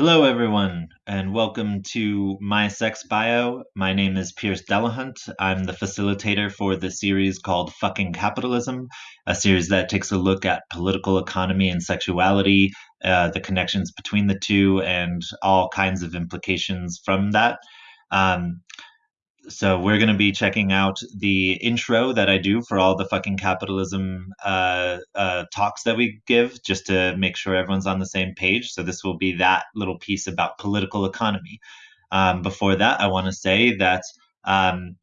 Hello, everyone, and welcome to My Sex Bio. My name is Pierce Delahunt. I'm the facilitator for the series called Fucking Capitalism, a series that takes a look at political economy and sexuality, uh, the connections between the two, and all kinds of implications from that. Um, so we're going to be checking out the intro that I do for all the fucking capitalism uh, uh, talks that we give, just to make sure everyone's on the same page. So this will be that little piece about political economy. Um, before that, I want to say that um,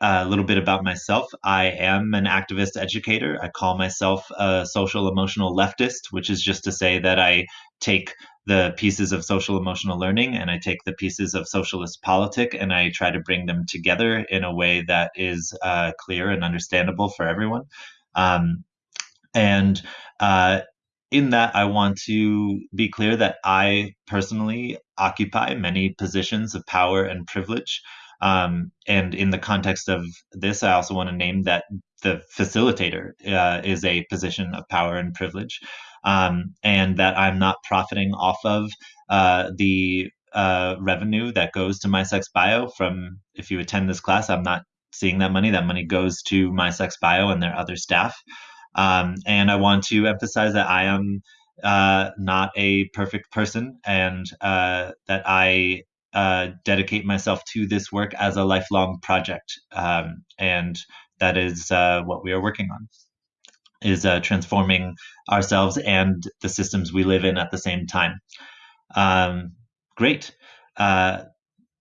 a little bit about myself. I am an activist educator. I call myself a social emotional leftist, which is just to say that I take the pieces of social emotional learning and I take the pieces of socialist politic and I try to bring them together in a way that is uh, clear and understandable for everyone. Um, and uh, in that, I want to be clear that I personally occupy many positions of power and privilege. Um, and in the context of this, I also want to name that the facilitator uh, is a position of power and privilege um, and that I'm not profiting off of uh, the uh, revenue that goes to my sex bio from if you attend this class i'm not seeing that money. That money goes to my sex bio and their other staff. Um, and i want to emphasize that i am uh, not a perfect person and uh, that i uh, dedicate myself to this work as a lifelong project um, and that is uh, what we are working on is uh, transforming ourselves and the systems we live in at the same time. Um, great. Uh,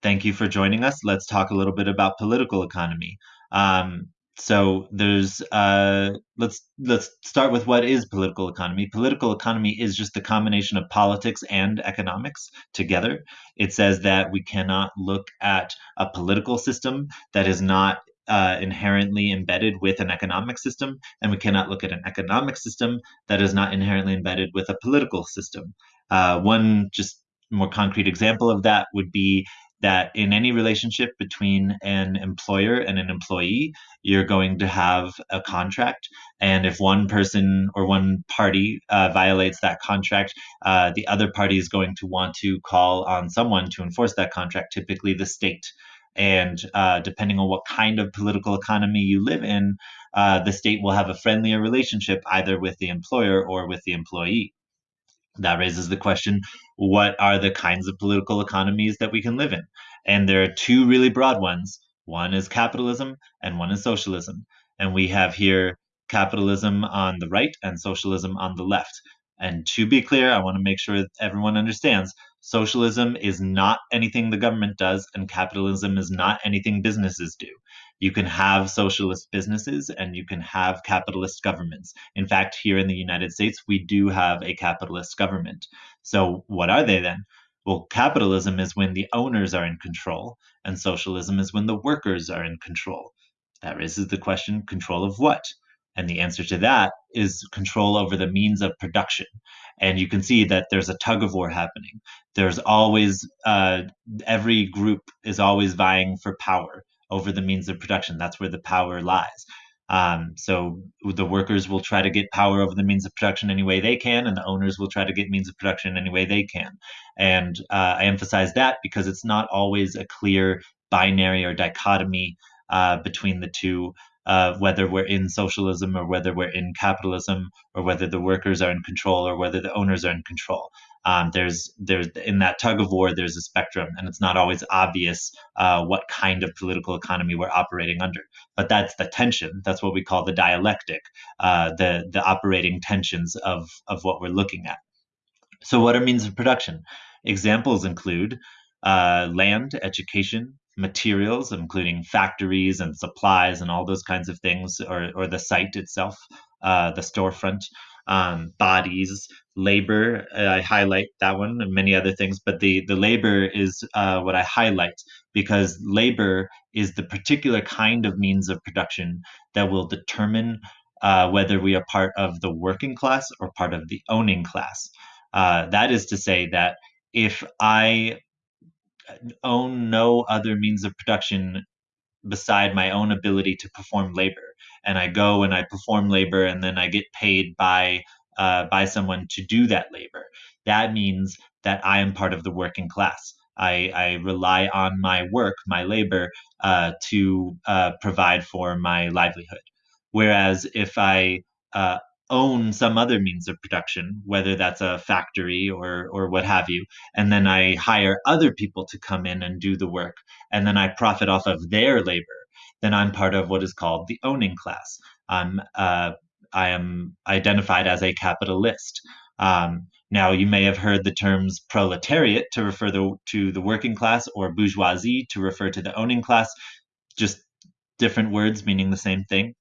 thank you for joining us. Let's talk a little bit about political economy. Um, so there's uh, let's let's start with what is political economy. Political economy is just the combination of politics and economics together. It says that we cannot look at a political system that is not uh, inherently embedded with an economic system, and we cannot look at an economic system that is not inherently embedded with a political system. Uh, one just more concrete example of that would be that in any relationship between an employer and an employee, you're going to have a contract. And if one person or one party uh, violates that contract, uh, the other party is going to want to call on someone to enforce that contract, typically the state. And uh, depending on what kind of political economy you live in, uh, the state will have a friendlier relationship either with the employer or with the employee. That raises the question what are the kinds of political economies that we can live in? And there are two really broad ones one is capitalism, and one is socialism. And we have here capitalism on the right and socialism on the left. And to be clear, I want to make sure everyone understands Socialism is not anything the government does, and capitalism is not anything businesses do. You can have socialist businesses and you can have capitalist governments. In fact, here in the United States, we do have a capitalist government. So, what are they then? Well, capitalism is when the owners are in control, and socialism is when the workers are in control. That raises the question control of what? And the answer to that is control over the means of production. And you can see that there's a tug of war happening. There's always, uh, every group is always vying for power over the means of production. That's where the power lies. Um, so the workers will try to get power over the means of production any way they can, and the owners will try to get means of production any way they can. And uh, I emphasize that because it's not always a clear binary or dichotomy uh, between the two uh, whether we're in socialism or whether we're in capitalism or whether the workers are in control or whether the owners are in control. Um, there's there's in that tug of war there's a spectrum and it's not always obvious uh, what kind of political economy we're operating under. But that's the tension. That's what we call the dialectic uh, the the operating tensions of of what we're looking at. So what are means of production? Examples include uh, land education materials, including factories and supplies and all those kinds of things, or, or the site itself, uh, the storefront, um, bodies, labor. Uh, I highlight that one and many other things, but the, the labor is uh, what I highlight because labor is the particular kind of means of production that will determine uh, whether we are part of the working class or part of the owning class. Uh, that is to say that if I own no other means of production beside my own ability to perform labor. And I go and I perform labor, and then I get paid by uh, by someone to do that labor. that means that I am part of the working class. I, I rely on my work, my labor, uh, to uh, provide for my livelihood. Whereas if I uh, own some other means of production, whether that's a factory or or what have you, and then I hire other people to come in and do the work, and then I profit off of their labor, then I'm part of what is called the owning class. I'm uh, I am identified as a capitalist. Um, now, you may have heard the terms proletariat to refer the, to the working class or bourgeoisie to refer to the owning class, just different words meaning the same thing.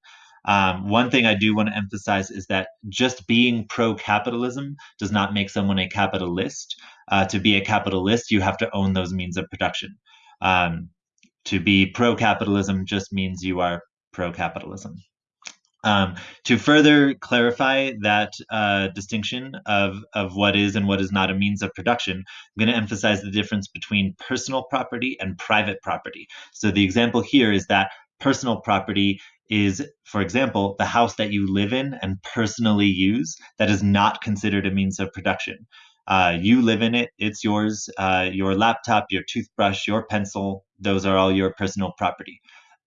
Um, one thing I do want to emphasize is that just being pro capitalism does not make someone a capitalist. Uh, to be a capitalist, you have to own those means of production. Um, to be pro capitalism just means you are pro capitalism. Um, to further clarify that uh, distinction of, of what is and what is not a means of production, I'm going to emphasize the difference between personal property and private property. So the example here is that personal property is, for example, the house that you live in and personally use that is not considered a means of production. Uh, you live in it, it's yours. Uh, your laptop, your toothbrush, your pencil, those are all your personal property.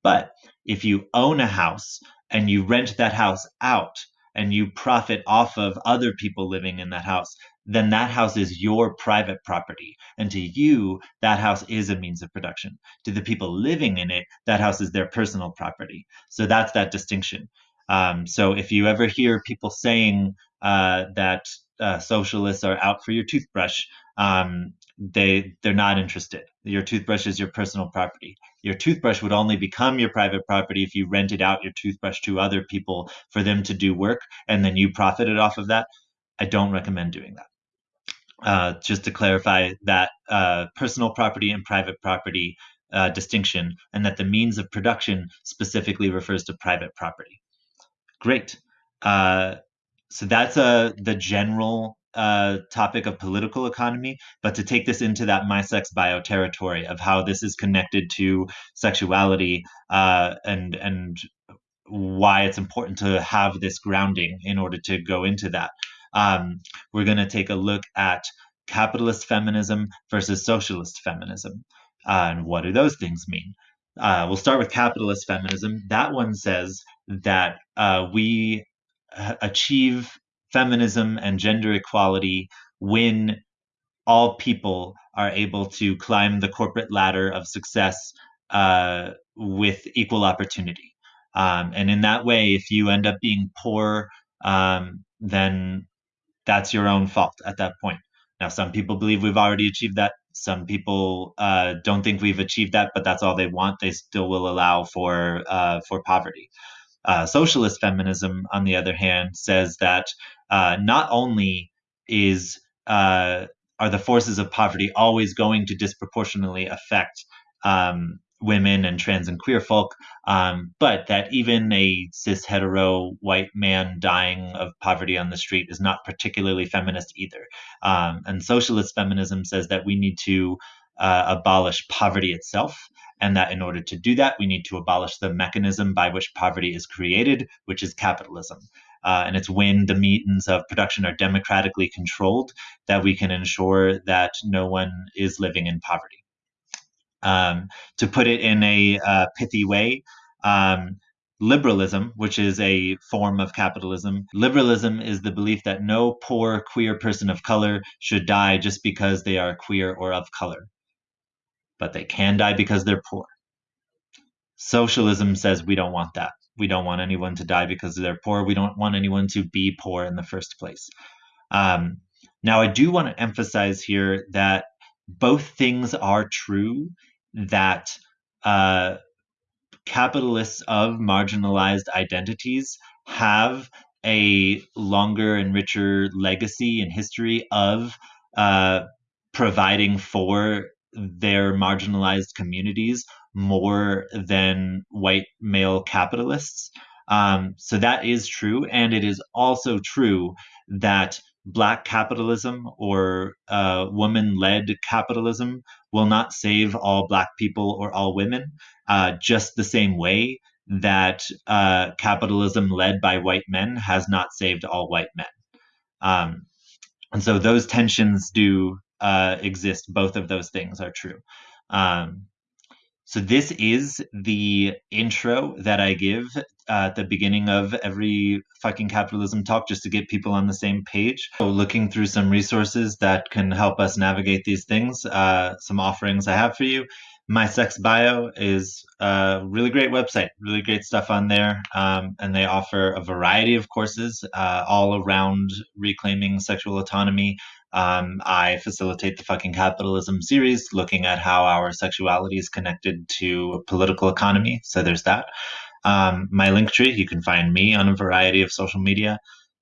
But if you own a house and you rent that house out and you profit off of other people living in that house, then that house is your private property. And to you, that house is a means of production. To the people living in it, that house is their personal property. So that's that distinction. Um, so if you ever hear people saying uh, that uh, socialists are out for your toothbrush, um, they they're not interested. Your toothbrush is your personal property. Your toothbrush would only become your private property if you rented out your toothbrush to other people for them to do work, and then you profited off of that. I don't recommend doing that. Uh, just to clarify that uh, personal property and private property uh, distinction, and that the means of production specifically refers to private property. Great. Uh, so that's uh, the general uh, topic of political economy, but to take this into that my sex bio territory of how this is connected to sexuality and and why it's important to have this grounding in order to go into that. Um, we're going to take a look at capitalist feminism versus socialist feminism. Uh, and what do those things mean? Uh, we'll start with capitalist feminism. That one says that uh, we achieve feminism and gender equality when all people are able to climb the corporate ladder of success uh, with equal opportunity. Um, and in that way, if you end up being poor, um, then that's your own fault at that point. Now, some people believe we've already achieved that. Some people uh, don't think we've achieved that, but that's all they want. They still will allow for uh, for poverty. Uh, socialist feminism, on the other hand, says that uh, not only is uh, are the forces of poverty always going to disproportionately affect um, women and trans and queer folk, um, but that even a cis hetero white man dying of poverty on the street is not particularly feminist either. Um, and socialist feminism says that we need to uh, abolish poverty itself, and that in order to do that, we need to abolish the mechanism by which poverty is created, which is capitalism. Uh, and it's when the means of production are democratically controlled that we can ensure that no one is living in poverty. Um, to put it in a uh, pithy way, um, liberalism, which is a form of capitalism, liberalism is the belief that no poor queer person of color should die just because they are queer or of color. But they can die because they're poor. Socialism says we don't want that. We don't want anyone to die because they're poor. We don't want anyone to be poor in the first place. Um, now, I do want to emphasize here that both things are true that uh, capitalists of marginalized identities have a longer and richer legacy and history of uh, providing for their marginalized communities more than white male capitalists. Um, so that is true. And it is also true that black capitalism or uh, woman led capitalism will not save all black people or all women, uh, just the same way that uh, capitalism led by white men has not saved all white men. Um, and so those tensions do uh, exist. Both of those things are true. Um, so this is the intro that I give at the beginning of every fucking capitalism talk just to get people on the same page. So looking through some resources that can help us navigate these things, uh, some offerings I have for you. My Sex Bio is a really great website, really great stuff on there. Um, and they offer a variety of courses uh, all around reclaiming sexual autonomy. Um, I facilitate the fucking capitalism series, looking at how our sexuality is connected to political economy. So there's that. Um, my link tree, you can find me on a variety of social media.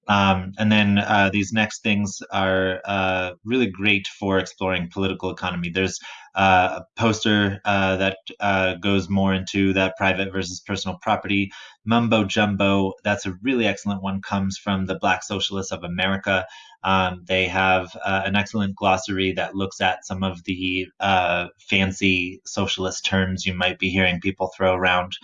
Um, and then uh, these next things are uh, really great for exploring political economy. There's uh, a poster uh, that uh, goes more into that private versus personal property. Mumbo Jumbo, that's a really excellent one, comes from the Black Socialists of America. Um, they have uh, an excellent glossary that looks at some of the fancy socialist terms you might be hearing people throw around.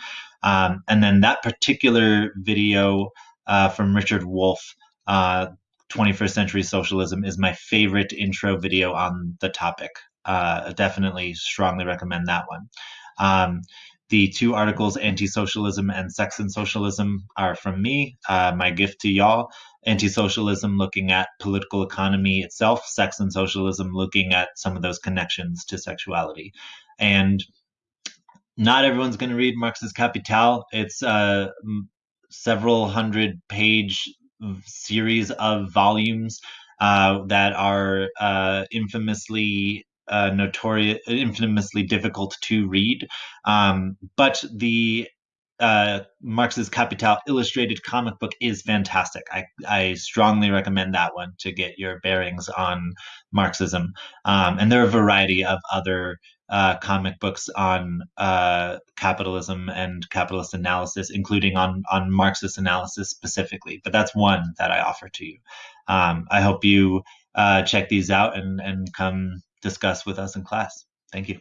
Um, and then that particular video uh, from Richard Wolff, uh, 21st Century Socialism, is my favorite intro video on the topic. Uh, definitely strongly recommend that one. Um, the two articles, Anti Socialism and Sex and Socialism, are from me. Uh, my gift to y'all Anti Socialism looking at political economy itself, Sex and Socialism looking at some of those connections to sexuality. And not everyone's going to read Marx's Capital. It's a several hundred page series of volumes uh, that are uh, infamously uh, notorious, infamously difficult to read. Um, but the uh, Marx's Capital illustrated comic book is fantastic. I, I strongly recommend that one to get your bearings on Marxism. Um, and there are a variety of other uh, comic books on uh, capitalism and capitalist analysis, including on on Marxist analysis specifically. But that's one that I offer to you. Um, I hope you uh, check these out and and come discuss with us in class. Thank you.